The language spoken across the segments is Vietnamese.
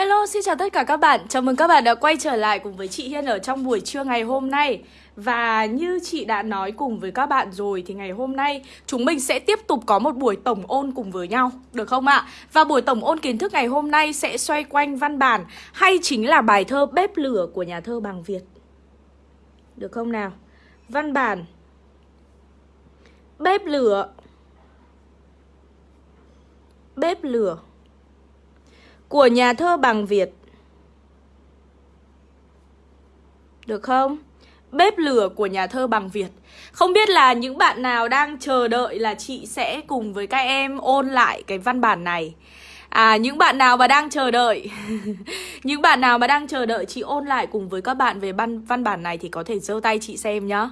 Hello, xin chào tất cả các bạn. Chào mừng các bạn đã quay trở lại cùng với chị Hiên ở trong buổi trưa ngày hôm nay. Và như chị đã nói cùng với các bạn rồi thì ngày hôm nay chúng mình sẽ tiếp tục có một buổi tổng ôn cùng với nhau, được không ạ? Và buổi tổng ôn kiến thức ngày hôm nay sẽ xoay quanh văn bản hay chính là bài thơ Bếp lửa của nhà thơ Bằng Việt. Được không nào? Văn bản Bếp lửa Bếp lửa của nhà thơ bằng Việt. Được không? Bếp lửa của nhà thơ bằng Việt. Không biết là những bạn nào đang chờ đợi là chị sẽ cùng với các em ôn lại cái văn bản này. À những bạn nào mà đang chờ đợi Những bạn nào mà đang chờ đợi chị ôn lại cùng với các bạn về văn, văn bản này Thì có thể giơ tay chị xem nhá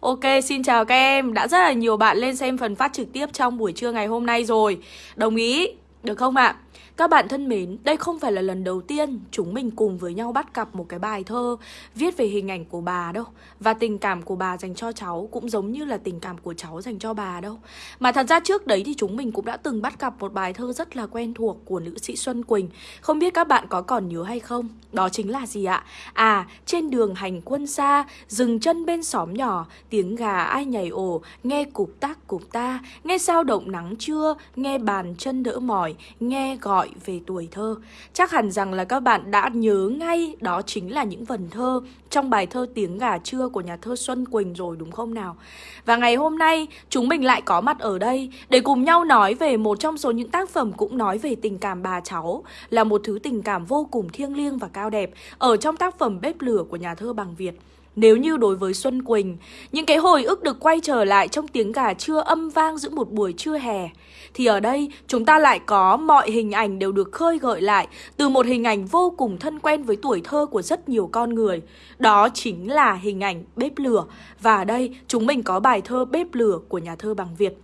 Ok xin chào các em Đã rất là nhiều bạn lên xem phần phát trực tiếp trong buổi trưa ngày hôm nay rồi Đồng ý Được không ạ? À? Các bạn thân mến, đây không phải là lần đầu tiên chúng mình cùng với nhau bắt gặp một cái bài thơ viết về hình ảnh của bà đâu Và tình cảm của bà dành cho cháu cũng giống như là tình cảm của cháu dành cho bà đâu Mà thật ra trước đấy thì chúng mình cũng đã từng bắt gặp một bài thơ rất là quen thuộc của nữ sĩ Xuân Quỳnh Không biết các bạn có còn nhớ hay không? Đó chính là gì ạ? À, trên đường hành quân xa, dừng chân bên xóm nhỏ, tiếng gà ai nhảy ổ, nghe cục tác cục ta, nghe sao động nắng trưa, nghe bàn chân đỡ mỏi, nghe gọi gọi về tuổi thơ. Chắc hẳn rằng là các bạn đã nhớ ngay đó chính là những vần thơ trong bài thơ Tiếng gà trưa của nhà thơ Xuân Quỳnh rồi đúng không nào? Và ngày hôm nay chúng mình lại có mặt ở đây để cùng nhau nói về một trong số những tác phẩm cũng nói về tình cảm bà cháu là một thứ tình cảm vô cùng thiêng liêng và cao đẹp ở trong tác phẩm Bếp lửa của nhà thơ Bằng Việt. Nếu như đối với Xuân Quỳnh, những cái hồi ức được quay trở lại trong tiếng gà trưa âm vang giữa một buổi trưa hè, thì ở đây chúng ta lại có mọi hình ảnh đều được khơi gợi lại từ một hình ảnh vô cùng thân quen với tuổi thơ của rất nhiều con người. Đó chính là hình ảnh bếp lửa. Và ở đây chúng mình có bài thơ Bếp lửa của nhà thơ bằng Việt.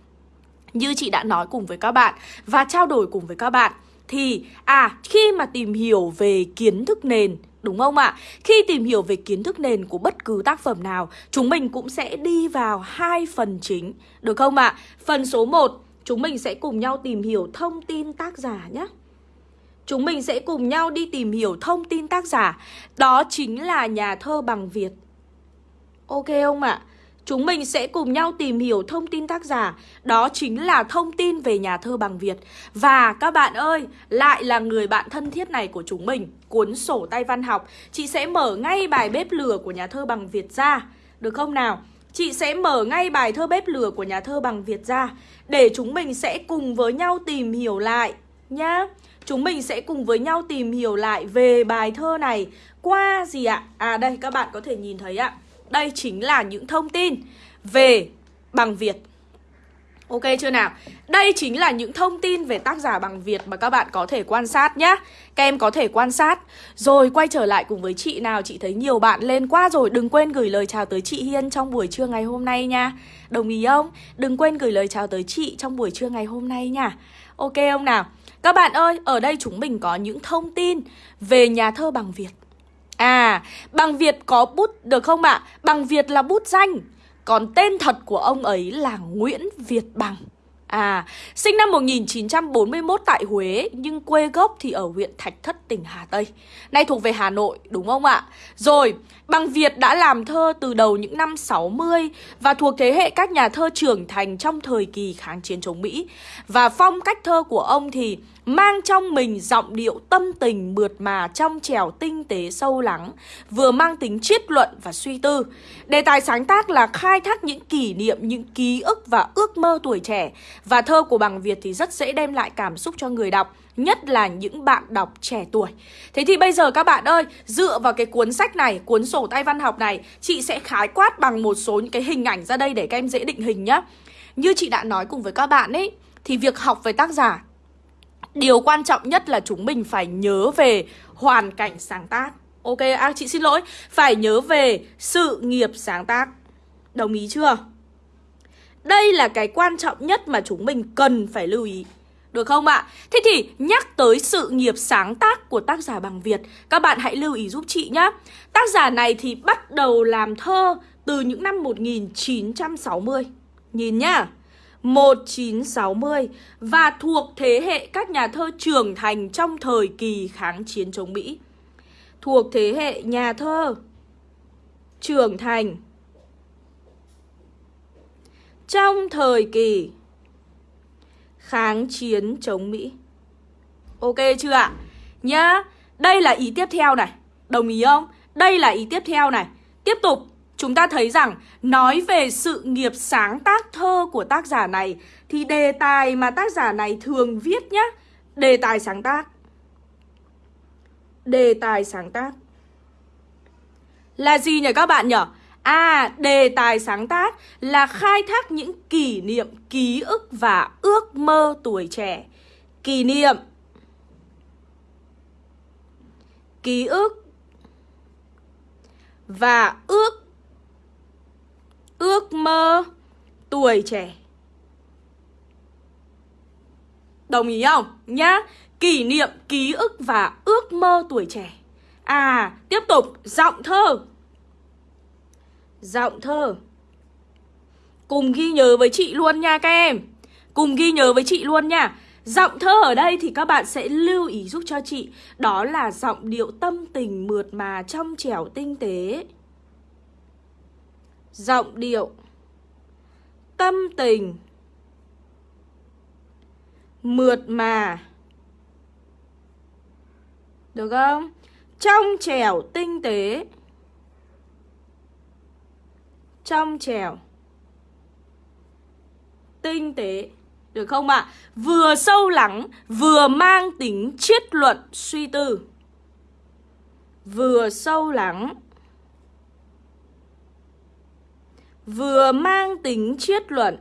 Như chị đã nói cùng với các bạn và trao đổi cùng với các bạn thì à khi mà tìm hiểu về kiến thức nền Đúng không ạ? Khi tìm hiểu về kiến thức nền của bất cứ tác phẩm nào, chúng mình cũng sẽ đi vào hai phần chính, được không ạ? Phần số 1, chúng mình sẽ cùng nhau tìm hiểu thông tin tác giả nhé. Chúng mình sẽ cùng nhau đi tìm hiểu thông tin tác giả, đó chính là nhà thơ bằng Việt. Ok không ạ? Chúng mình sẽ cùng nhau tìm hiểu thông tin tác giả Đó chính là thông tin về nhà thơ bằng Việt Và các bạn ơi, lại là người bạn thân thiết này của chúng mình Cuốn sổ tay văn học Chị sẽ mở ngay bài bếp lửa của nhà thơ bằng Việt ra Được không nào? Chị sẽ mở ngay bài thơ bếp lửa của nhà thơ bằng Việt ra, Để chúng mình sẽ cùng với nhau tìm hiểu lại, nhá. Chúng mình sẽ cùng với nhau tìm hiểu lại về bài thơ này. Qua gì ạ? À đây, các bạn có thể nhìn thấy ạ. Đây chính là những thông tin về bằng Việt. Ok chưa nào? Đây chính là những thông tin về tác giả bằng Việt mà các bạn có thể quan sát nhé Các em có thể quan sát Rồi quay trở lại cùng với chị nào Chị thấy nhiều bạn lên quá rồi Đừng quên gửi lời chào tới chị Hiên trong buổi trưa ngày hôm nay nha Đồng ý không? Đừng quên gửi lời chào tới chị trong buổi trưa ngày hôm nay nha Ok không nào? Các bạn ơi, ở đây chúng mình có những thông tin về nhà thơ bằng Việt À, bằng Việt có bút được không ạ? À? Bằng Việt là bút danh còn tên thật của ông ấy là Nguyễn Việt Bằng À, sinh năm 1941 tại Huế nhưng quê gốc thì ở huyện Thạch Thất, tỉnh Hà Tây. Nay thuộc về Hà Nội, đúng không ạ? Rồi, Bằng Việt đã làm thơ từ đầu những năm 60 và thuộc thế hệ các nhà thơ trưởng thành trong thời kỳ kháng chiến chống Mỹ. Và phong cách thơ của ông thì mang trong mình giọng điệu tâm tình mượt mà trong trẻo tinh tế sâu lắng, vừa mang tính triết luận và suy tư. Đề tài sáng tác là khai thác những kỷ niệm, những ký ức và ước mơ tuổi trẻ. Và thơ của bằng Việt thì rất dễ đem lại cảm xúc cho người đọc, nhất là những bạn đọc trẻ tuổi. Thế thì bây giờ các bạn ơi, dựa vào cái cuốn sách này, cuốn sổ tay văn học này, chị sẽ khái quát bằng một số những cái hình ảnh ra đây để các em dễ định hình nhá. Như chị đã nói cùng với các bạn ấy, thì việc học về tác giả Điều quan trọng nhất là chúng mình phải nhớ về hoàn cảnh sáng tác. Ok, à chị xin lỗi. Phải nhớ về sự nghiệp sáng tác. Đồng ý chưa? Đây là cái quan trọng nhất mà chúng mình cần phải lưu ý. Được không ạ? Thế thì nhắc tới sự nghiệp sáng tác của tác giả bằng Việt Các bạn hãy lưu ý giúp chị nhé Tác giả này thì bắt đầu làm thơ từ những năm 1960 Nhìn nhá. 1960 và thuộc thế hệ các nhà thơ trưởng thành trong thời kỳ kháng chiến chống Mỹ. Thuộc thế hệ nhà thơ trưởng thành trong thời kỳ kháng chiến chống Mỹ. Ok chưa ạ? Nhá, đây là ý tiếp theo này. Đồng ý không? Đây là ý tiếp theo này. Tiếp tục, chúng ta thấy rằng nói về sự nghiệp sáng tác thơ của tác giả này thì đề tài mà tác giả này thường viết nhá, đề tài sáng tác. Đề tài sáng tác là gì nhỉ các bạn nhỉ? À, đề tài sáng tác là khai thác những kỷ niệm, ký ức và ước mơ tuổi trẻ. Kỷ niệm Ký ức Và ước Ước mơ tuổi trẻ. Đồng ý không? Nhá. Kỷ niệm, ký ức và ước mơ tuổi trẻ. À, tiếp tục, giọng thơ. Giọng thơ. Cùng ghi nhớ với chị luôn nha các em. Cùng ghi nhớ với chị luôn nha. Giọng thơ ở đây thì các bạn sẽ lưu ý giúp cho chị. Đó là giọng điệu tâm tình mượt mà trong trẻo tinh tế. Giọng điệu. Tâm tình. Mượt mà. Được không? Trong trẻo tinh tế. Trong trẻo. Tinh tế. Được không ạ? À? Vừa sâu lắng, Vừa mang tính triết luận, suy tư. Vừa sâu lắng. Vừa mang tính triết luận,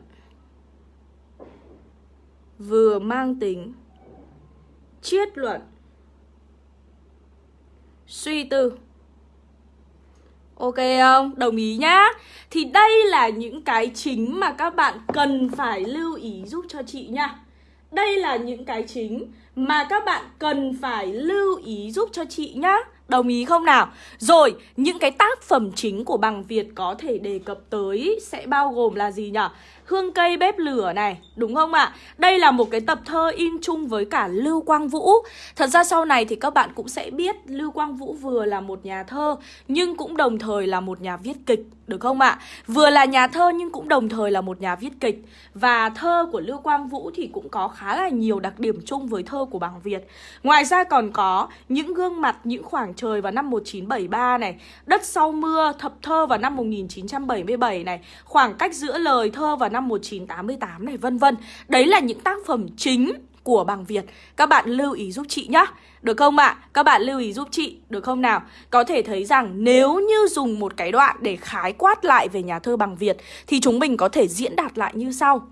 Vừa mang tính triết luận. Suy tư. Ok không? Đồng ý nhá. Thì đây là những cái chính mà các bạn cần phải lưu ý giúp cho chị nha. Đây là những cái chính mà các bạn cần phải lưu ý giúp cho chị nhá. Đồng ý không nào? Rồi, những cái tác phẩm chính của bằng Việt có thể đề cập tới sẽ bao gồm là gì nhỉ? Hương cây bếp lửa này, đúng không ạ? Đây là một cái tập thơ in chung với cả Lưu Quang Vũ Thật ra sau này thì các bạn cũng sẽ biết Lưu Quang Vũ vừa là một nhà thơ Nhưng cũng đồng thời là một nhà viết kịch, được không ạ? Vừa là nhà thơ nhưng cũng đồng thời là một nhà viết kịch Và thơ của Lưu Quang Vũ thì cũng có khá là nhiều đặc điểm chung với thơ của bảng Việt Ngoài ra còn có những gương mặt, những khoảng trời vào năm 1973 này Đất sau mưa, thập thơ vào năm 1977 này Khoảng cách giữa lời thơ vào năm 1988 này vân vân. Đấy là những tác phẩm chính của bằng Việt. Các bạn lưu ý giúp chị nhá. Được không ạ? À? Các bạn lưu ý giúp chị, được không nào? Có thể thấy rằng nếu như dùng một cái đoạn để khái quát lại về nhà thơ bằng Việt thì chúng mình có thể diễn đạt lại như sau.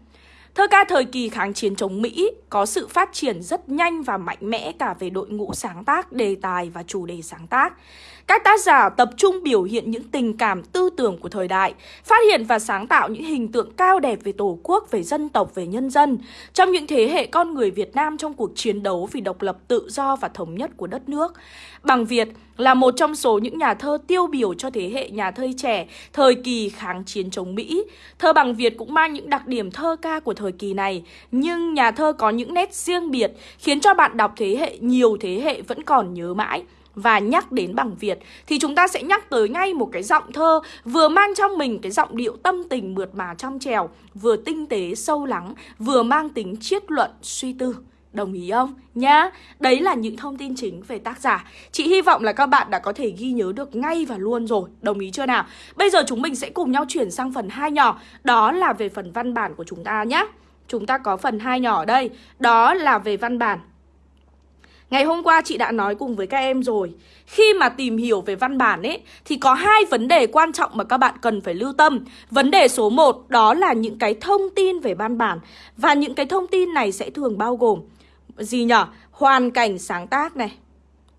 Thơ ca thời kỳ kháng chiến chống Mỹ có sự phát triển rất nhanh và mạnh mẽ cả về đội ngũ sáng tác, đề tài và chủ đề sáng tác. Các tác giả tập trung biểu hiện những tình cảm tư tưởng của thời đại, phát hiện và sáng tạo những hình tượng cao đẹp về Tổ quốc, về dân tộc, về nhân dân. Trong những thế hệ con người Việt Nam trong cuộc chiến đấu vì độc lập tự do và thống nhất của đất nước. Bằng Việt là một trong số những nhà thơ tiêu biểu cho thế hệ nhà thơ trẻ thời kỳ kháng chiến chống Mỹ. Thơ bằng Việt cũng mang những đặc điểm thơ ca của thời kỳ này, nhưng nhà thơ có những nét riêng biệt khiến cho bạn đọc thế hệ nhiều thế hệ vẫn còn nhớ mãi và nhắc đến bằng Việt thì chúng ta sẽ nhắc tới ngay một cái giọng thơ vừa mang trong mình cái giọng điệu tâm tình mượt mà trong trèo, vừa tinh tế sâu lắng, vừa mang tính triết luận suy tư. Đồng ý không? Nhá, đấy là những thông tin chính về tác giả. Chị hy vọng là các bạn đã có thể ghi nhớ được ngay và luôn rồi. Đồng ý chưa nào? Bây giờ chúng mình sẽ cùng nhau chuyển sang phần hai nhỏ. Đó là về phần văn bản của chúng ta nhé Chúng ta có phần hai nhỏ ở đây. Đó là về văn bản. Ngày hôm qua chị đã nói cùng với các em rồi Khi mà tìm hiểu về văn bản ấy Thì có hai vấn đề quan trọng mà các bạn cần phải lưu tâm Vấn đề số 1 đó là những cái thông tin về văn bản Và những cái thông tin này sẽ thường bao gồm Gì nhở? Hoàn cảnh sáng tác này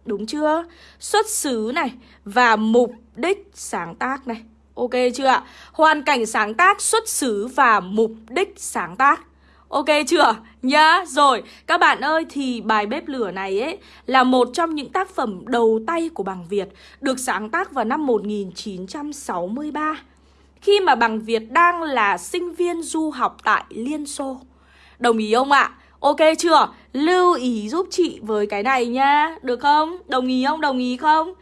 Đúng chưa? Xuất xứ này Và mục đích sáng tác này Ok chưa ạ? Hoàn cảnh sáng tác, xuất xứ và mục đích sáng tác Ok chưa? Nhá, rồi, các bạn ơi thì bài bếp lửa này ấy là một trong những tác phẩm đầu tay của bằng Việt được sáng tác vào năm 1963. khi mà bằng Việt đang là sinh viên du học tại Liên Xô. Đồng ý không ạ? Ok chưa? Lưu ý giúp chị với cái này nhá Được không? Đồng ý không? Đồng ý không?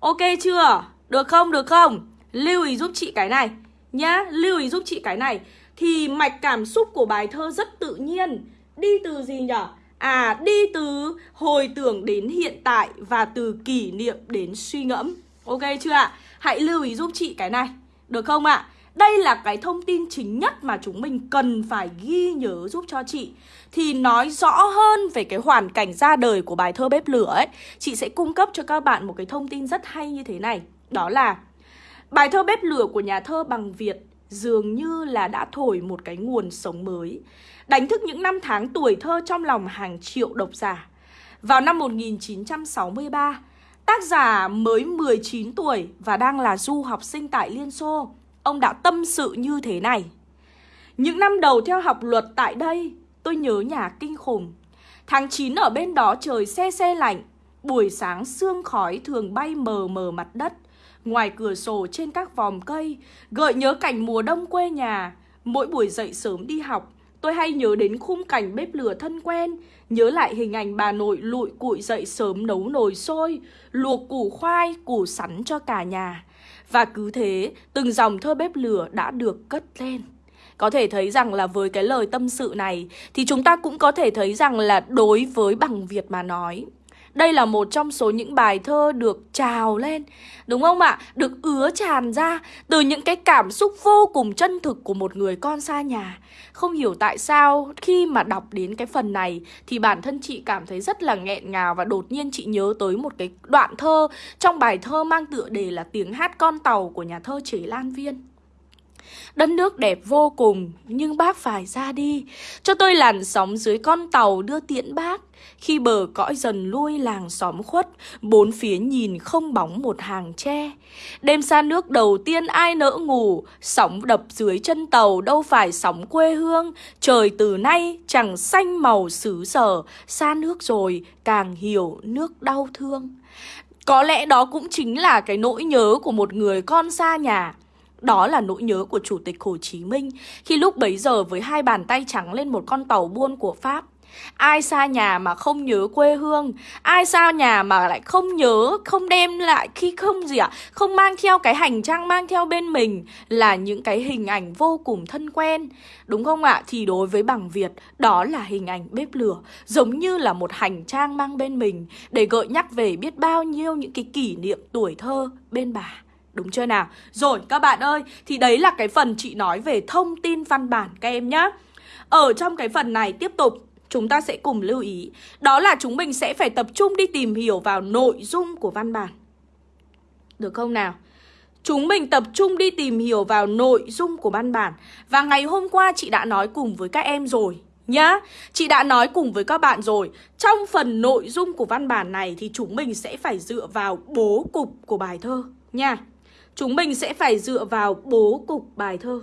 Ok chưa? Được không? Được không? Lưu ý giúp chị cái này Nhá, lưu ý giúp chị cái này Thì mạch cảm xúc của bài thơ rất tự nhiên Đi từ gì nhở? À, đi từ hồi tưởng đến hiện tại Và từ kỷ niệm đến suy ngẫm Ok chưa ạ? Hãy lưu ý giúp chị cái này Được không ạ? Đây là cái thông tin chính nhất mà chúng mình cần phải ghi nhớ giúp cho chị Thì nói rõ hơn về cái hoàn cảnh ra đời của bài thơ bếp lửa ấy Chị sẽ cung cấp cho các bạn một cái thông tin rất hay như thế này Đó là Bài thơ bếp lửa của nhà thơ bằng Việt dường như là đã thổi một cái nguồn sống mới Đánh thức những năm tháng tuổi thơ trong lòng hàng triệu độc giả. Vào năm 1963 Tác giả mới 19 tuổi và đang là du học sinh tại Liên Xô, Ông đã tâm sự như thế này. Những năm đầu theo học luật tại đây, Tôi nhớ nhà kinh khủng. Tháng 9 ở bên đó trời xe xe lạnh, Buổi sáng sương khói thường bay mờ mờ mặt đất. Ngoài cửa sổ trên các vòm cây, Gợi nhớ cảnh mùa đông quê nhà, Mỗi buổi dậy sớm đi học Tôi hay nhớ đến khung cảnh bếp lửa thân quen Nhớ lại hình ảnh bà nội lụi cụi dậy sớm nấu nồi sôi Luộc củ khoai, củ sắn cho cả nhà. Và cứ thế, từng dòng thơ bếp lửa đã được cất lên. Có thể thấy rằng là với cái lời tâm sự này thì chúng ta cũng có thể thấy rằng là đối với bằng Việt mà nói đây là một trong số những bài thơ được trào lên, Đúng không ạ? Được ứa tràn ra Từ những cái cảm xúc vô cùng chân thực của một người con xa nhà. Không hiểu tại sao khi mà đọc đến cái phần này Thì bản thân chị cảm thấy rất là nghẹn ngào Và đột nhiên chị nhớ tới một cái đoạn thơ Trong bài thơ mang tựa đề là tiếng hát con tàu của nhà thơ Chế Lan Viên. Đất nước đẹp vô cùng, nhưng bác phải ra đi. Cho tôi làn sóng dưới con tàu đưa tiễn bác. Khi bờ cõi dần lui làng xóm khuất, Bốn phía nhìn không bóng một hàng tre. Đêm xa nước đầu tiên ai nỡ ngủ, Sóng đập dưới chân tàu đâu phải sóng quê hương. Trời từ nay chẳng xanh màu xứ sở, Xa nước rồi càng hiểu nước đau thương. Có lẽ đó cũng chính là cái nỗi nhớ của một người con xa nhà. Đó là nỗi nhớ của Chủ tịch Hồ Chí Minh khi lúc bấy giờ với hai bàn tay trắng lên một con tàu buôn của Pháp. Ai xa nhà mà không nhớ quê hương Ai xa nhà mà lại không nhớ Không đem lại khi không gì ạ à, Không mang theo cái hành trang mang theo bên mình Là những cái hình ảnh vô cùng thân quen Đúng không ạ? À? Thì đối với bằng Việt Đó là hình ảnh bếp lửa Giống như là một hành trang mang bên mình Để gợi nhắc về biết bao nhiêu những cái kỷ niệm tuổi thơ bên bà Đúng chưa nào? Rồi các bạn ơi, thì đấy là cái phần chị nói về thông tin văn bản các em nhá. Ở trong cái phần này tiếp tục chúng ta sẽ cùng lưu ý. Đó là chúng mình sẽ phải tập trung đi tìm hiểu vào nội dung của văn bản. Được không nào? Chúng mình tập trung đi tìm hiểu vào nội dung của văn bản. Và ngày hôm qua chị đã nói cùng với các em rồi, nhá. Chị đã nói cùng với các bạn rồi. Trong phần nội dung của văn bản này thì chúng mình sẽ phải dựa vào bố cục của bài thơ, nha. Chúng mình sẽ phải dựa vào bố cục bài thơ.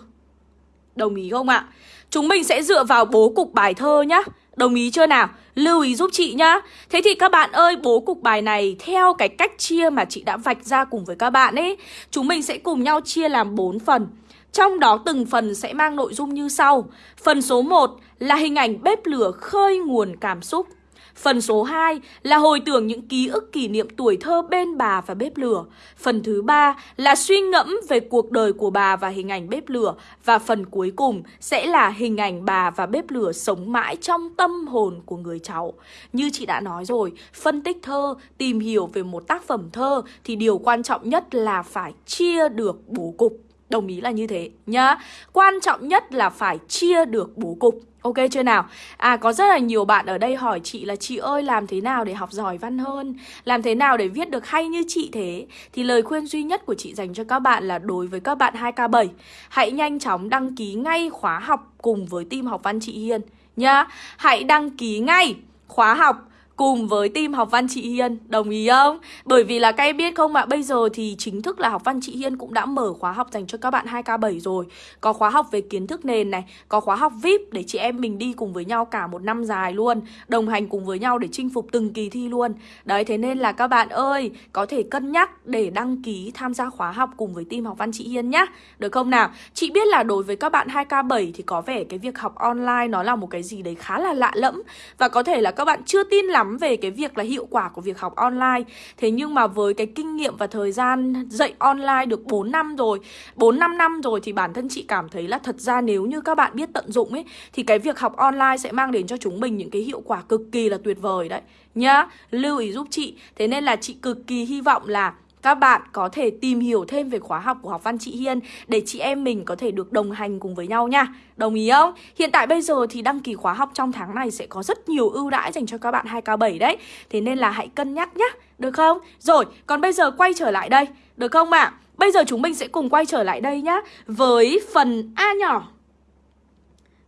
Đồng ý không ạ? Chúng mình sẽ dựa vào bố cục bài thơ nhá. Đồng ý chưa nào? Lưu ý giúp chị nhá. Thế thì các bạn ơi, bố cục bài này theo cái cách chia mà chị đã vạch ra cùng với các bạn ấy Chúng mình sẽ cùng nhau chia làm 4 phần. Trong đó từng phần sẽ mang nội dung như sau. Phần số 1 là hình ảnh bếp lửa khơi nguồn cảm xúc. Phần số 2 là hồi tưởng những ký ức kỷ niệm tuổi thơ bên bà và bếp lửa. Phần thứ ba là suy ngẫm về cuộc đời của bà và hình ảnh bếp lửa. Và phần cuối cùng sẽ là hình ảnh bà và bếp lửa sống mãi trong tâm hồn của người cháu. Như chị đã nói rồi, phân tích thơ, tìm hiểu về một tác phẩm thơ thì điều quan trọng nhất là phải chia được bố cục. Đồng ý là như thế nhá. Quan trọng nhất là phải chia được bố cục. Ok chưa nào? À có rất là nhiều bạn ở đây hỏi chị là chị ơi, làm thế nào để học giỏi văn hơn? Làm thế nào để viết được hay như chị thế? Thì lời khuyên duy nhất của chị dành cho các bạn là đối với các bạn 2K7 Hãy nhanh chóng đăng ký ngay khóa học cùng với team học văn chị Hiên nhá Hãy đăng ký ngay khóa học cùng với team học văn chị Hiên, Đồng ý không? Bởi vì là các em biết không ạ, Bây giờ thì chính thức là học văn chị Hiên cũng đã mở khóa học dành cho các bạn 2K7 rồi Có khóa học về kiến thức nền này, Có khóa học VIP để chị em mình đi cùng với nhau cả một năm dài luôn, Đồng hành cùng với nhau để chinh phục từng kỳ thi luôn Đấy, thế nên là các bạn ơi, Có thể cân nhắc để đăng ký tham gia khóa học cùng với team học văn chị Hiên nhá Được không nào? Chị biết là đối với các bạn 2K7 thì có vẻ cái việc học online nó là một cái gì đấy khá là lạ lẫm Và có thể là các bạn chưa tin lắm về cái việc là hiệu quả của việc học online. Thế nhưng mà với cái kinh nghiệm và thời gian dạy online được 4 năm rồi 4-5 năm rồi thì bản thân chị cảm thấy là thật ra nếu như các bạn biết tận dụng ấy Thì cái việc học online sẽ mang đến cho chúng mình những cái hiệu quả cực kỳ là tuyệt vời đấy. Nhá, lưu ý giúp chị. Thế nên là chị cực kỳ hy vọng là các bạn có thể tìm hiểu thêm về khóa học của học văn chị Hiên để chị em mình có thể được đồng hành cùng với nhau nha. Đồng ý không? Hiện tại bây giờ thì đăng ký khóa học trong tháng này sẽ có rất nhiều ưu đãi dành cho các bạn 2K7 đấy. Thế nên là hãy cân nhắc nhá, được không? Rồi, còn bây giờ quay trở lại đây, được không ạ? À? Bây giờ chúng mình sẽ cùng quay trở lại đây nhá với phần A nhỏ.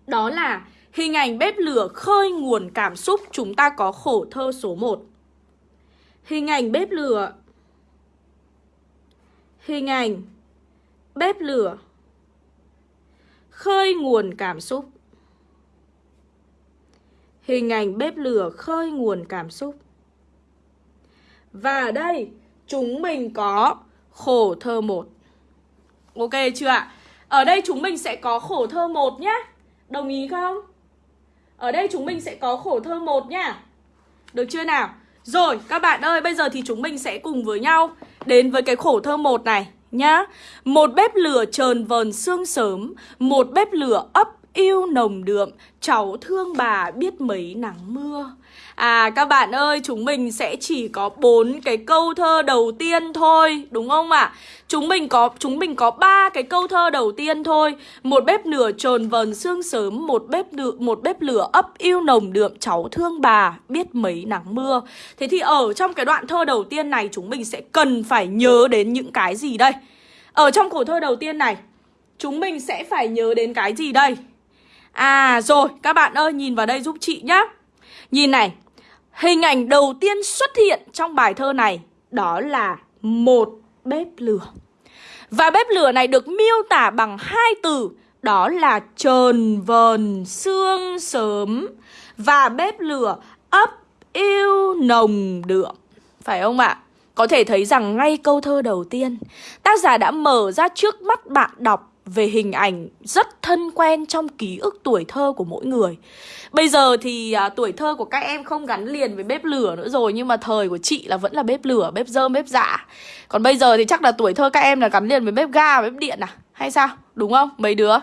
Đó là hình ảnh bếp lửa khơi nguồn cảm xúc chúng ta có khổ thơ số 1. Hình ảnh bếp lửa hình ảnh. Bếp lửa. Khơi nguồn cảm xúc. Hình ảnh bếp lửa khơi nguồn cảm xúc. Và ở đây, chúng mình có khổ thơ một. Ok chưa ạ? Ở đây chúng mình sẽ có khổ thơ một nhá. Đồng ý không? Ở đây chúng mình sẽ có khổ thơ một nhá. Được chưa nào? Rồi, các bạn ơi, bây giờ thì chúng mình sẽ cùng với nhau đến với cái khổ thơ một này nhá. Một bếp lửa trờn vờn sương sớm, một bếp lửa ấp yêu nồng đượm, cháu thương bà biết mấy nắng mưa. À các bạn ơi, chúng mình sẽ chỉ có bốn cái câu thơ đầu tiên thôi, đúng không ạ? À? Chúng mình có chúng mình có ba cái câu thơ đầu tiên thôi. Một bếp lửa trồn vần sương sớm, một bếp lửa một bếp lửa ấp yêu nồng đượm cháu thương bà, biết mấy nắng mưa. Thế thì ở trong cái đoạn thơ đầu tiên này chúng mình sẽ cần phải nhớ đến những cái gì đây? Ở trong khổ thơ đầu tiên này, chúng mình sẽ phải nhớ đến cái gì đây? À rồi, các bạn ơi nhìn vào đây giúp chị nhá. Nhìn này, Hình ảnh đầu tiên xuất hiện trong bài thơ này đó là một bếp lửa. Và bếp lửa này được miêu tả bằng hai từ đó là trờn vờn sương sớm và bếp lửa ấp yêu nồng đượm. Phải không ạ? Có thể thấy rằng ngay câu thơ đầu tiên, tác giả đã mở ra trước mắt bạn đọc về hình ảnh rất thân quen trong ký ức tuổi thơ của mỗi người. Bây giờ thì à, tuổi thơ của các em không gắn liền với bếp lửa nữa rồi nhưng mà thời của chị là vẫn là bếp lửa, bếp dơm, bếp dạ. Còn bây giờ thì chắc là tuổi thơ các em là gắn liền với bếp ga, bếp điện à? Hay sao? Đúng không? Mấy đứa.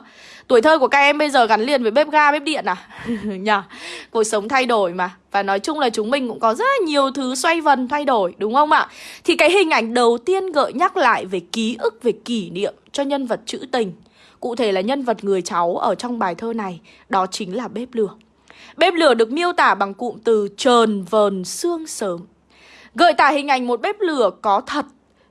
Tuổi thơ của các em bây giờ gắn liền với bếp ga, bếp điện à? Nhờ. Cuộc sống thay đổi mà. Và nói chung là chúng mình cũng có rất là nhiều thứ xoay vần thay đổi, đúng không ạ? Thì cái hình ảnh đầu tiên gợi nhắc lại về ký ức, về kỷ niệm cho nhân vật trữ tình. Cụ thể là nhân vật người cháu ở trong bài thơ này, đó chính là bếp lửa. Bếp lửa được miêu tả bằng cụm từ trờn vờn xương sớm. Gợi tả hình ảnh một bếp lửa có thật,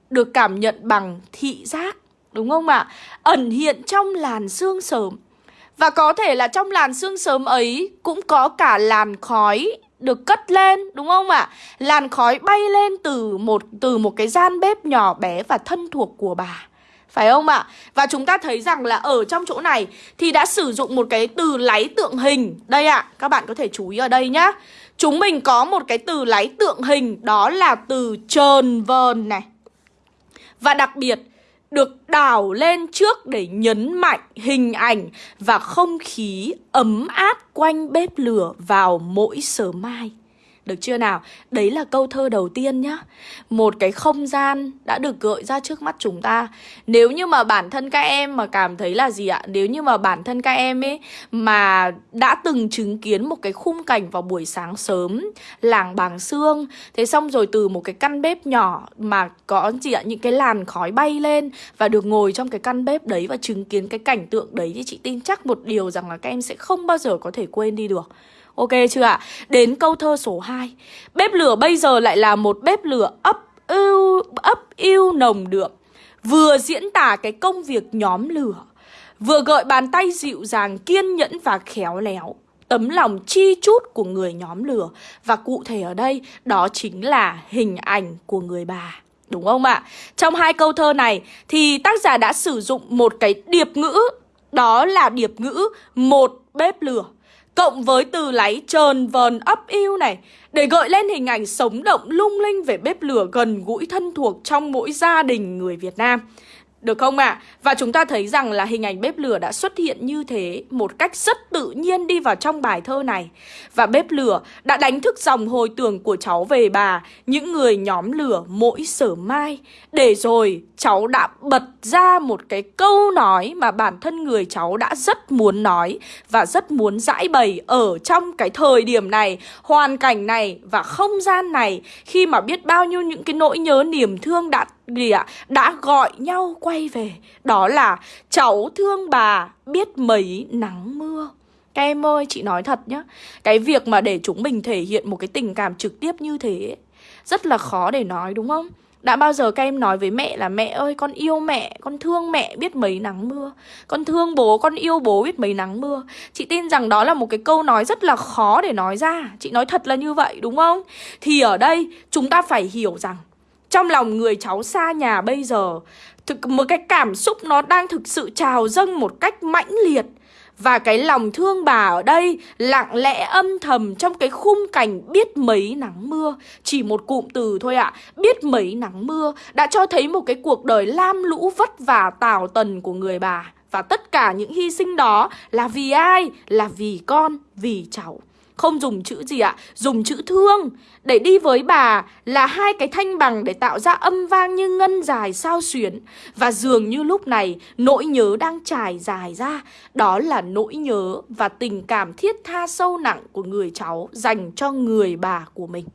được cảm nhận bằng thị giác, đúng không ạ? Ẩn hiện trong làn xương sớm. Và có thể là trong làn xương sớm ấy cũng có cả làn khói được cất lên đúng không ạ? Làn khói bay lên từ một từ một cái gian bếp nhỏ bé và thân thuộc của bà. Phải không ạ? Và chúng ta thấy rằng là ở trong chỗ này thì đã sử dụng một cái từ láy tượng hình. Đây ạ, các bạn có thể chú ý ở đây nhá. Chúng mình có một cái từ láy tượng hình đó là từ trờn vờn này. Và đặc biệt được đảo lên trước để nhấn mạnh hình ảnh và không khí ấm áp quanh bếp lửa vào mỗi sớm mai. Được chưa nào? Đấy là câu thơ đầu tiên nhá Một cái không gian đã được gợi ra trước mắt chúng ta Nếu như mà bản thân các em mà cảm thấy là gì ạ? Nếu như mà bản thân các em ấy mà đã từng chứng kiến một cái khung cảnh vào buổi sáng sớm Làng Bàng xương, Thế xong rồi từ một cái căn bếp nhỏ mà có gì ạ? Những cái làn khói bay lên Và được ngồi trong cái căn bếp đấy và chứng kiến cái cảnh tượng đấy Thì chị tin chắc một điều rằng là các em sẽ không bao giờ có thể quên đi được Ok chưa ạ? Đến câu thơ số 2 Bếp lửa bây giờ lại là một bếp lửa ấp ưu, ấp yêu nồng đượm. Vừa diễn tả cái công việc nhóm lửa Vừa gợi bàn tay dịu dàng kiên nhẫn và khéo léo. Tấm lòng chi chút của người nhóm lửa. Và cụ thể ở đây đó chính là hình ảnh của người bà. Đúng không ạ? Trong hai câu thơ này thì tác giả đã sử dụng một cái điệp ngữ Đó là điệp ngữ một bếp lửa. Cộng với từ láy trơn vờn ấp yêu này, Để gợi lên hình ảnh sống động lung linh về bếp lửa gần gũi thân thuộc trong mỗi gia đình người Việt Nam được không ạ? À? Và chúng ta thấy rằng là hình ảnh bếp lửa đã xuất hiện như thế một cách rất tự nhiên đi vào trong bài thơ này. Và bếp lửa đã đánh thức dòng hồi tưởng của cháu về bà, những người nhóm lửa mỗi sở mai. Để rồi cháu đã bật ra một cái câu nói mà bản thân người cháu đã rất muốn nói và rất muốn giải bày ở trong cái thời điểm này, hoàn cảnh này và không gian này khi mà biết bao nhiêu những cái nỗi nhớ niềm thương đã gì ạ? Đã gọi nhau quay về. Đó là cháu thương bà biết mấy nắng mưa. Các em ơi chị nói thật nhá. Cái việc mà để chúng mình thể hiện một cái tình cảm trực tiếp như thế rất là khó để nói đúng không? Đã bao giờ các em nói với mẹ là mẹ ơi con yêu mẹ, con thương mẹ biết mấy nắng mưa. Con thương bố, con yêu bố biết mấy nắng mưa. Chị tin rằng đó là một cái câu nói rất là khó để nói ra. Chị nói thật là như vậy đúng không? Thì ở đây chúng ta phải hiểu rằng trong lòng người cháu xa nhà bây giờ thực Một cái cảm xúc nó đang thực sự trào dâng một cách mãnh liệt. Và cái lòng thương bà ở đây lặng lẽ âm thầm trong cái khung cảnh biết mấy nắng mưa. Chỉ một cụm từ thôi ạ, à, biết mấy nắng mưa Đã cho thấy một cái cuộc đời lam lũ vất vả tào tần của người bà. Và tất cả những hy sinh đó là vì ai? Là vì con, vì cháu không dùng chữ gì ạ? Dùng chữ thương Để đi với bà là hai cái thanh bằng để tạo ra âm vang như ngân dài sao xuyến Và dường như lúc này, nỗi nhớ đang trải dài ra Đó là nỗi nhớ và tình cảm thiết tha sâu nặng của người cháu dành cho người bà của mình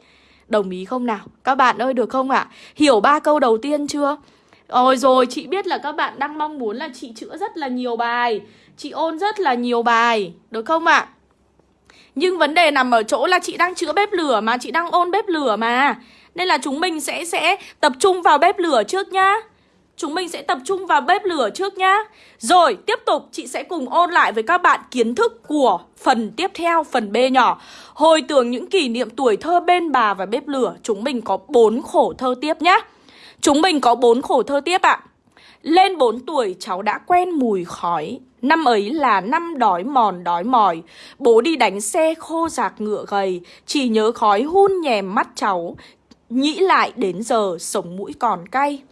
Đồng ý không nào? Các bạn ơi, được không ạ? Hiểu ba câu đầu tiên chưa? Ôi rồi, chị biết là các bạn đang mong muốn là chị chữa rất là nhiều bài Chị ôn rất là nhiều bài Được không ạ? Nhưng vấn đề nằm ở chỗ là chị đang chữa bếp lửa mà Chị đang ôn bếp lửa mà. Nên là chúng mình sẽ sẽ tập trung vào bếp lửa trước nhá. Chúng mình sẽ tập trung vào bếp lửa trước nhá. Rồi tiếp tục chị sẽ cùng ôn lại với các bạn kiến thức của phần tiếp theo, phần B nhỏ. Hồi tưởng những kỷ niệm tuổi thơ bên bà và bếp lửa Chúng mình có bốn khổ thơ tiếp nhá. Chúng mình có bốn khổ thơ tiếp ạ. Lên 4 tuổi cháu đã quen mùi khói. Năm ấy là năm đói mòn đói mỏi. Bố đi đánh xe khô giạc ngựa gầy, Chỉ nhớ khói hun nhèm mắt cháu, Nghĩ lại đến giờ sống mũi còn cay.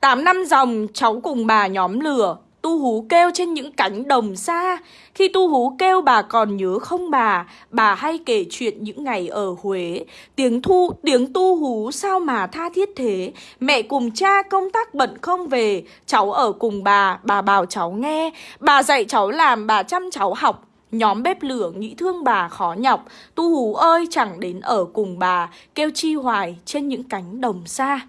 Tám năm dòng, cháu cùng bà nhóm lửa Tu hú kêu trên những cánh đồng xa. Khi tu hú kêu bà còn nhớ không bà Bà hay kể chuyện những ngày ở Huế. Tiếng thu, tiếng tu hú sao mà tha thiết thế? Mẹ cùng cha công tác bận không về. Cháu ở cùng bà, bà bảo cháu nghe. Bà dạy cháu làm, bà chăm cháu học. Nhóm bếp lửa nghĩ thương bà khó nhọc. Tu hú ơi chẳng đến ở cùng bà Kêu chi hoài trên những cánh đồng xa.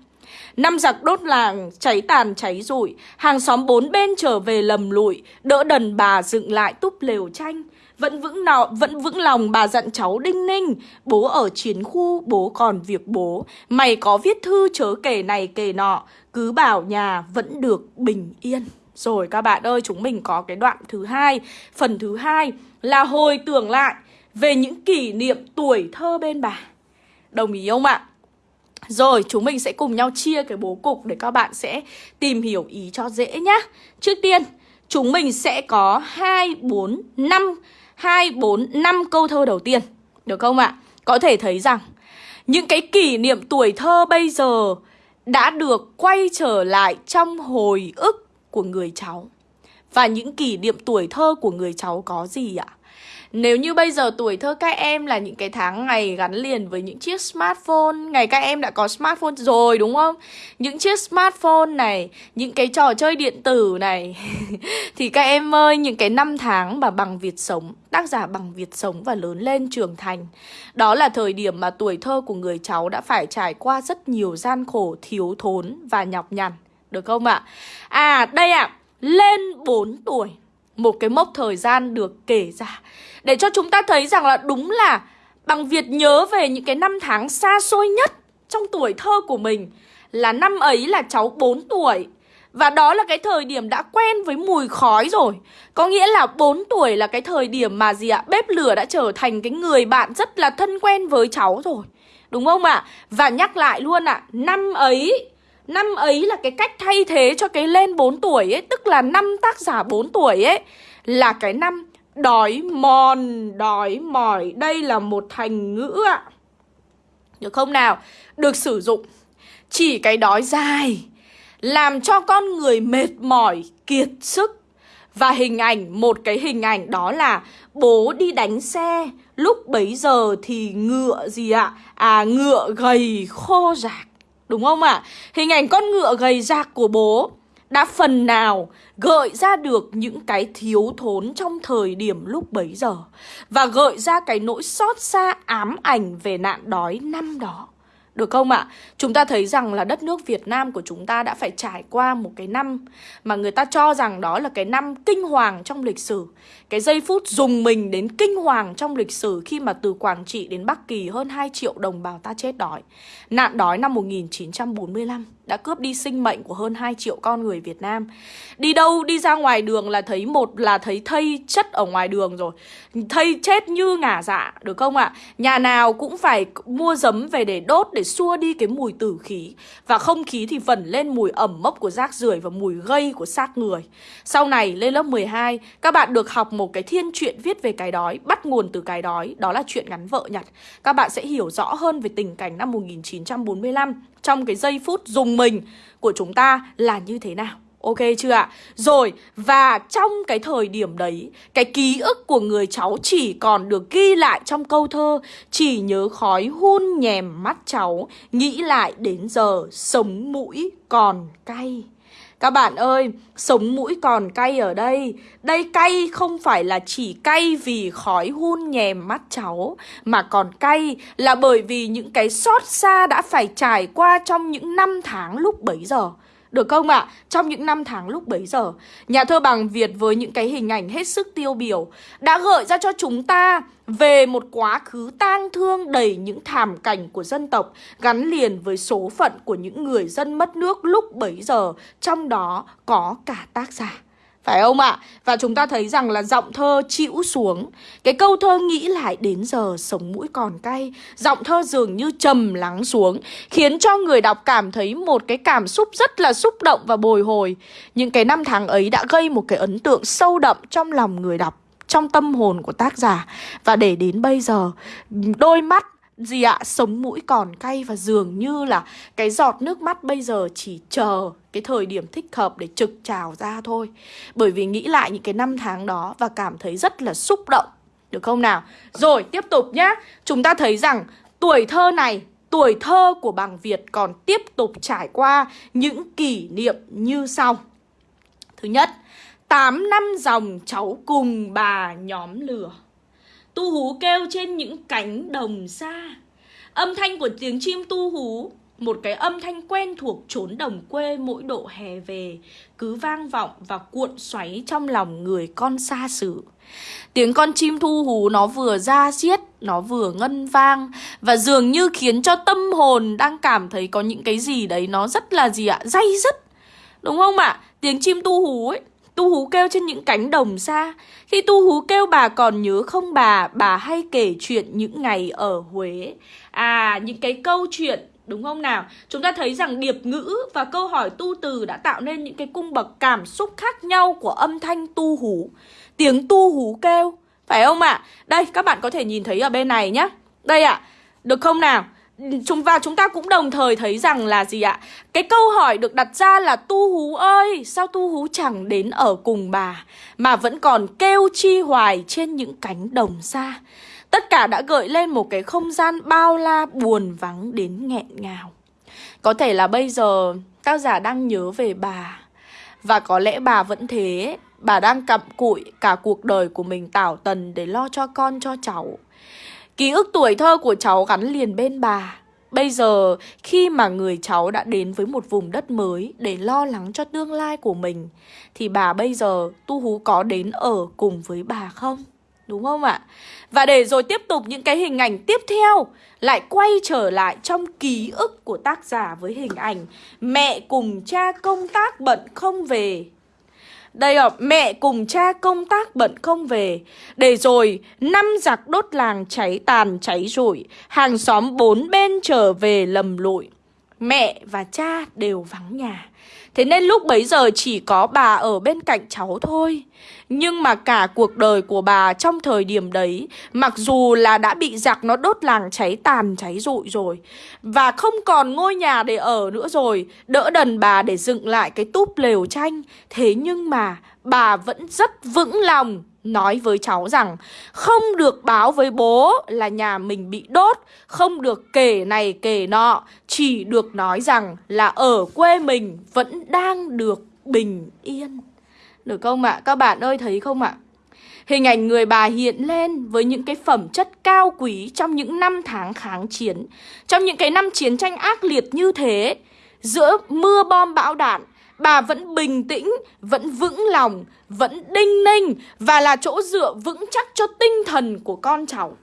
Năm giặc đốt làng, cháy tàn cháy rụi, hàng xóm bốn bên trở về lầm lụi, đỡ đần bà dựng lại túp lều tranh. Vẫn vững nọ, vẫn vững lòng bà dặn cháu đinh ninh, bố ở chiến khu, bố còn việc bố. Mày có viết thư chớ kể này kể nọ, cứ bảo nhà vẫn được bình yên. Rồi các bạn ơi, chúng mình có cái đoạn thứ hai, phần thứ hai là hồi tưởng lại về những kỷ niệm tuổi thơ bên bà. Đồng ý không ạ? Rồi chúng mình sẽ cùng nhau chia cái bố cục để các bạn sẽ tìm hiểu ý cho dễ nhá Trước tiên chúng mình sẽ có 2, 4, 5 2, 4, 5 câu thơ đầu tiên Được không ạ? Có thể thấy rằng những cái kỷ niệm tuổi thơ bây giờ đã được quay trở lại trong hồi ức của người cháu Và những kỷ niệm tuổi thơ của người cháu có gì ạ? À? Nếu như bây giờ tuổi thơ các em là những cái tháng ngày gắn liền với những chiếc smartphone Ngày các em đã có smartphone rồi đúng không? Những chiếc smartphone này, những cái trò chơi điện tử này Thì các em ơi, những cái năm tháng mà bằng Việt sống Tác giả bằng Việt sống và lớn lên trưởng thành Đó là thời điểm mà tuổi thơ của người cháu đã phải trải qua rất nhiều gian khổ, thiếu thốn và nhọc nhằn Được không ạ? À? à đây ạ, à, lên 4 tuổi một cái mốc thời gian được kể ra để cho chúng ta thấy rằng là đúng là bằng Việt nhớ về những cái năm tháng xa xôi nhất trong tuổi thơ của mình là năm ấy là cháu 4 tuổi Và đó là cái thời điểm đã quen với mùi khói rồi Có nghĩa là 4 tuổi là cái thời điểm mà gì ạ Bếp lửa đã trở thành cái người bạn rất là thân quen với cháu rồi Đúng không ạ? À? Và nhắc lại luôn ạ à, Năm ấy Năm ấy là cái cách thay thế cho cái lên 4 tuổi ấy Tức là năm tác giả 4 tuổi ấy Là cái năm đói mòn, đói mỏi. Đây là một thành ngữ ạ. Được không nào? Được sử dụng. Chỉ cái đói dài Làm cho con người mệt mỏi, kiệt sức. Và hình ảnh, một cái hình ảnh đó là Bố đi đánh xe. Lúc bấy giờ thì ngựa gì ạ? À ngựa gầy khô rạc. Đúng không ạ? À? Hình ảnh con ngựa gầy rạc của bố đã phần nào gợi ra được những cái thiếu thốn trong thời điểm lúc bấy giờ và gợi ra cái nỗi xót xa ám ảnh về nạn đói năm đó. Được không ạ? Chúng ta thấy rằng là đất nước Việt Nam của chúng ta đã phải trải qua một cái năm mà người ta cho rằng đó là cái năm kinh hoàng trong lịch sử. Cái giây phút dùng mình đến kinh hoàng trong lịch sử khi mà từ Quảng Trị đến Bắc Kỳ hơn 2 triệu đồng bào ta chết đói. Nạn đói năm 1945 đã cướp đi sinh mệnh của hơn 2 triệu con người Việt Nam. Đi đâu đi ra ngoài đường là thấy một là thấy thây chất ở ngoài đường rồi. Thây chết như ngả dạ, được không ạ? À? Nhà nào cũng phải mua giấm về để đốt để xua đi cái mùi tử khí. Và không khí thì vẩn lên mùi ẩm mốc của rác rưởi và mùi gây của xác người. Sau này lên lớp 12, các bạn được học một cái thiên truyện viết về cái đói, bắt nguồn từ cái đói, đó là chuyện ngắn vợ nhặt. Các bạn sẽ hiểu rõ hơn về tình cảnh năm 1945 trong cái giây phút dùng mình của chúng ta là như thế nào. Ok chưa ạ? Rồi, và trong cái thời điểm đấy, cái ký ức của người cháu chỉ còn được ghi lại trong câu thơ Chỉ nhớ khói hun nhèm mắt cháu, nghĩ lại đến giờ sống mũi còn cay. Các bạn ơi, sống mũi còn cay ở đây. Đây cay không phải là chỉ cay vì khói hun nhèm mắt cháu Mà còn cay là bởi vì những cái xót xa đã phải trải qua trong những năm tháng lúc bấy giờ được không ạ? À? Trong những năm tháng lúc bấy giờ, Nhà thơ bằng Việt với những cái hình ảnh hết sức tiêu biểu Đã gợi ra cho chúng ta về một quá khứ tang thương đầy những thảm cảnh của dân tộc Gắn liền với số phận của những người dân mất nước lúc bấy giờ, Trong đó có cả tác giả phải không ạ? Và chúng ta thấy rằng là giọng thơ chịu xuống. Cái câu thơ nghĩ lại đến giờ sống mũi còn cay. Giọng thơ dường như trầm lắng xuống, Khiến cho người đọc cảm thấy một cái cảm xúc rất là xúc động và bồi hồi. Những cái năm tháng ấy đã gây một cái ấn tượng sâu đậm trong lòng người đọc, Trong tâm hồn của tác giả. Và để đến bây giờ, Đôi mắt gì ạ, sống mũi còn cay và dường như là cái giọt nước mắt bây giờ chỉ chờ cái thời điểm thích hợp để trực trào ra thôi. Bởi vì nghĩ lại những cái năm tháng đó và cảm thấy rất là xúc động. Được không nào? Rồi, tiếp tục nhá. Chúng ta thấy rằng tuổi thơ này, tuổi thơ của bằng Việt còn tiếp tục trải qua những kỷ niệm như sau. Thứ nhất, 8 năm dòng cháu cùng bà nhóm lửa. Tu hú kêu trên những cánh đồng xa Âm thanh của tiếng chim tu hú Một cái âm thanh quen thuộc trốn đồng quê mỗi độ hè về Cứ vang vọng và cuộn xoáy trong lòng người con xa xứ Tiếng con chim thu hú nó vừa ra xiết, nó vừa ngân vang Và dường như khiến cho tâm hồn đang cảm thấy có những cái gì đấy nó rất là gì ạ, dây dứt Đúng không ạ? À? Tiếng chim tu hú ấy Tu hú kêu trên những cánh đồng xa khi tu hú kêu bà còn nhớ không bà Bà hay kể chuyện những ngày ở Huế À những cái câu chuyện Đúng không nào? Chúng ta thấy rằng điệp ngữ và câu hỏi tu từ đã tạo nên những cái cung bậc cảm xúc khác nhau của âm thanh tu hú. Tiếng tu hú kêu, phải không ạ? À? Đây, các bạn có thể nhìn thấy ở bên này nhé, Đây ạ, à, được không nào? Chúng và chúng ta cũng đồng thời thấy rằng là gì ạ? Cái câu hỏi được đặt ra là tu hú ơi, sao tu hú chẳng đến ở cùng bà mà vẫn còn kêu chi hoài trên những cánh đồng xa. Tất cả đã gợi lên một cái không gian bao la buồn vắng đến nghẹn ngào. Có thể là bây giờ tác giả đang nhớ về bà và có lẽ bà vẫn thế, bà đang cặm cụi cả cuộc đời của mình tảo tần để lo cho con cho cháu. Ký ức tuổi thơ của cháu gắn liền bên bà Bây giờ, khi mà người cháu đã đến với một vùng đất mới để lo lắng cho tương lai của mình, Thì bà bây giờ tu hú có đến ở cùng với bà không? Đúng không ạ? Và để rồi tiếp tục những cái hình ảnh tiếp theo, lại quay trở lại trong ký ức của tác giả với hình ảnh mẹ cùng cha công tác bận không về. Đây ạ, mẹ cùng cha công tác bận không về. Để rồi, năm giặc đốt làng cháy tàn cháy rụi. Hàng xóm bốn bên trở về lầm lụi. Mẹ và cha đều vắng nhà. Thế nên lúc bấy giờ chỉ có bà ở bên cạnh cháu thôi. Nhưng mà cả cuộc đời của bà trong thời điểm đấy, Mặc dù là đã bị giặc nó đốt làng cháy tàn cháy rụi rồi, Và không còn ngôi nhà để ở nữa rồi, Đỡ đần bà để dựng lại cái túp lều tranh. Thế nhưng mà bà vẫn rất vững lòng nói với cháu rằng không được báo với bố là nhà mình bị đốt, không được kể này kể nọ, chỉ được nói rằng là ở quê mình vẫn đang được bình yên. Được không ạ? À? Các bạn ơi thấy không ạ? À? Hình ảnh người bà hiện lên với những cái phẩm chất cao quý trong những năm tháng kháng chiến, trong những cái năm chiến tranh ác liệt như thế, giữa mưa bom bão đạn, bà vẫn bình tĩnh, vẫn vững lòng, vẫn đinh ninh và là chỗ dựa vững chắc cho tinh thần của con cháu.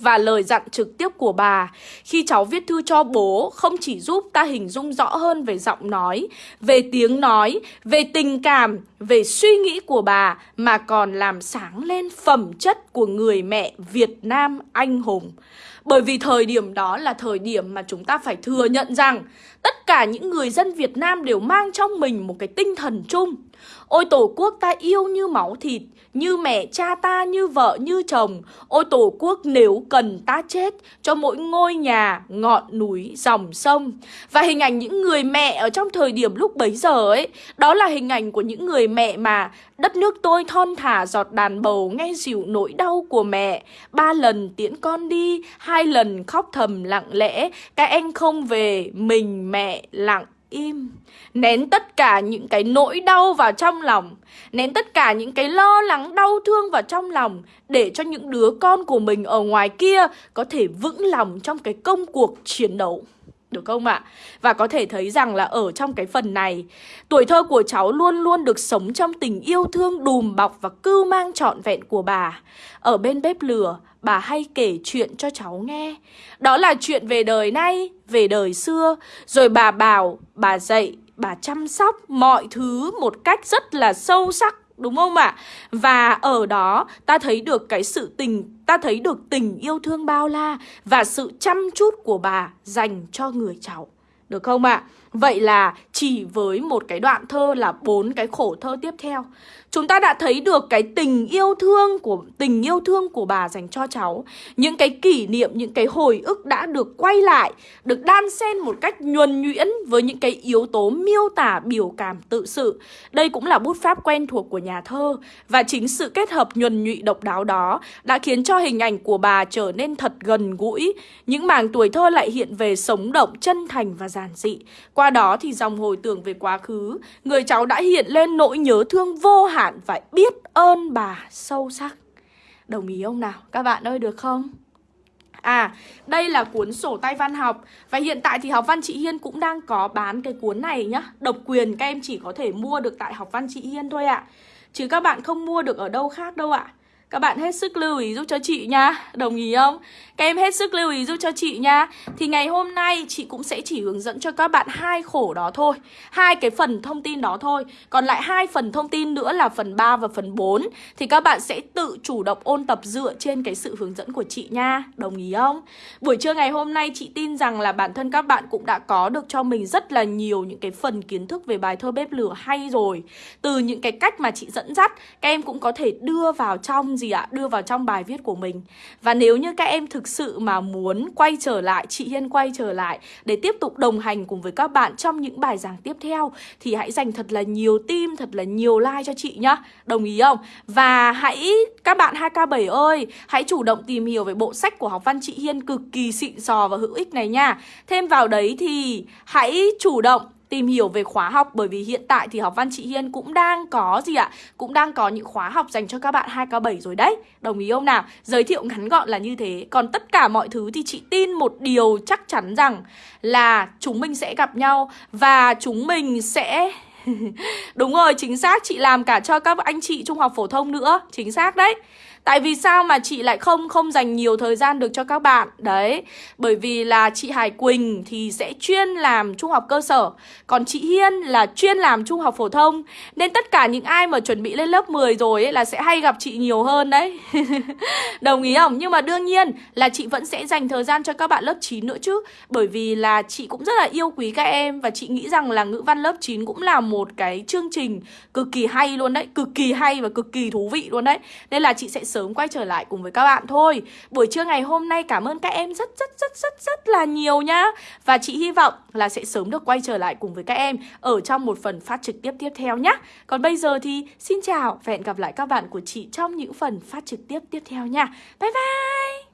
Và lời dặn trực tiếp của bà khi cháu viết thư cho bố không chỉ giúp ta hình dung rõ hơn về giọng nói, về tiếng nói, về tình cảm, về suy nghĩ của bà mà còn làm sáng lên phẩm chất của người mẹ Việt Nam anh hùng. Bởi vì thời điểm đó là thời điểm mà chúng ta phải thừa nhận rằng tất cả những người dân Việt Nam đều mang trong mình một cái tinh thần chung. Ôi tổ quốc ta yêu như máu thịt, như mẹ cha ta, như vợ, như chồng. Ôi tổ quốc nếu cần ta chết cho mỗi ngôi nhà, ngọn núi, dòng sông. Và hình ảnh những người mẹ ở trong thời điểm lúc bấy giờ ấy, đó là hình ảnh của những người mẹ mà đất nước tôi thon thả giọt đàn bầu nghe dịu nỗi đau của mẹ. Ba lần tiễn con đi, hai lần khóc thầm lặng lẽ, các anh không về, mình mẹ lặng im, Nén tất cả những cái nỗi đau vào trong lòng, Nén tất cả những cái lo lắng, đau thương vào trong lòng Để cho những đứa con của mình ở ngoài kia Có thể vững lòng trong cái công cuộc chiến đấu được không ạ? À? Và có thể thấy rằng là ở trong cái phần này Tuổi thơ của cháu luôn luôn được sống trong tình yêu thương đùm bọc và cưu mang trọn vẹn của bà Ở bên bếp lửa, bà hay kể chuyện cho cháu nghe Đó là chuyện về đời nay, về đời xưa Rồi bà bảo, bà dạy, bà chăm sóc mọi thứ một cách rất là sâu sắc đúng không ạ? Và ở đó ta thấy được cái sự tình, ta thấy được tình yêu thương bao la và sự chăm chút của bà dành cho người cháu. Được không ạ? Vậy là chỉ với một cái đoạn thơ là bốn cái khổ thơ tiếp theo Chúng ta đã thấy được cái tình yêu thương của tình yêu thương của bà dành cho cháu. Những cái kỷ niệm, những cái hồi ức đã được quay lại Được đan xen một cách nhuần nhuyễn với những cái yếu tố miêu tả biểu cảm tự sự. Đây cũng là bút pháp quen thuộc của nhà thơ Và chính sự kết hợp nhuần nhụy độc đáo đó Đã khiến cho hình ảnh của bà trở nên thật gần gũi. Những mảng tuổi thơ lại hiện về sống động, chân thành và giản dị. Qua đó thì dòng hồi tưởng về quá khứ Người cháu đã hiện lên nỗi nhớ thương vô hạn hẳn phải biết ơn bà sâu sắc Đồng ý ông nào? Các bạn ơi được không? À, đây là cuốn sổ tay văn học Và hiện tại thì học văn chị Hiên cũng đang có bán cái cuốn này nhá Độc quyền các em chỉ có thể mua được tại học văn chị Hiên thôi ạ à. Chứ các bạn không mua được ở đâu khác đâu ạ à. Các bạn hết sức lưu ý giúp cho chị nha. Đồng ý không? Các em hết sức lưu ý giúp cho chị nha. Thì ngày hôm nay chị cũng sẽ chỉ hướng dẫn cho các bạn hai khổ đó thôi. Hai cái phần thông tin đó thôi. Còn lại hai phần thông tin nữa là phần 3 và phần 4 Thì các bạn sẽ tự chủ động ôn tập dựa trên cái sự hướng dẫn của chị nha. Đồng ý không? Buổi trưa ngày hôm nay chị tin rằng là bản thân các bạn cũng đã có được cho mình rất là nhiều những cái phần kiến thức về bài thơ bếp lửa hay rồi. Từ những cái cách mà chị dẫn dắt, Các em cũng có thể đưa vào trong gì ạ? Đưa vào trong bài viết của mình Và nếu như các em thực sự mà muốn quay trở lại, chị Hiên quay trở lại Để tiếp tục đồng hành cùng với các bạn trong những bài giảng tiếp theo Thì hãy dành thật là nhiều tim, thật là nhiều like cho chị nhá Đồng ý không? Và hãy, các bạn 2K7 ơi Hãy chủ động tìm hiểu về bộ sách của học văn chị Hiên cực kỳ xịn sò và hữu ích này nha Thêm vào đấy thì hãy chủ động tìm hiểu về khóa học bởi vì hiện tại thì học văn chị Hiên cũng đang có gì ạ? Cũng đang có những khóa học dành cho các bạn 2K7 rồi đấy. Đồng ý không nào? Giới thiệu ngắn gọn là như thế. Còn tất cả mọi thứ thì chị tin một điều chắc chắn rằng là chúng mình sẽ gặp nhau và chúng mình sẽ Đúng rồi, chính xác chị làm cả cho các anh chị trung học phổ thông nữa Chính xác đấy Tại vì sao mà chị lại không không dành nhiều thời gian được cho các bạn? Đấy, Bởi vì là chị Hải Quỳnh thì sẽ chuyên làm trung học cơ sở, Còn chị Hiên là chuyên làm trung học phổ thông. Nên tất cả những ai mà chuẩn bị lên lớp 10 rồi ấy là sẽ hay gặp chị nhiều hơn đấy. Đồng ý không? Nhưng mà đương nhiên là chị vẫn sẽ dành thời gian cho các bạn lớp 9 nữa chứ. Bởi vì là chị cũng rất là yêu quý các em Và chị nghĩ rằng là ngữ văn lớp 9 cũng là một cái chương trình cực kỳ hay luôn đấy, Cực kỳ hay và cực kỳ thú vị luôn đấy. Nên là chị sẽ sớm quay trở lại cùng với các bạn thôi. Buổi trưa ngày hôm nay cảm ơn các em rất rất rất rất rất là nhiều nhá. Và chị hy vọng là sẽ sớm được quay trở lại cùng với các em Ở trong một phần phát trực tiếp tiếp theo nhá. Còn bây giờ thì xin chào và hẹn gặp lại các bạn của chị trong những phần phát trực tiếp tiếp theo nha. Bye bye!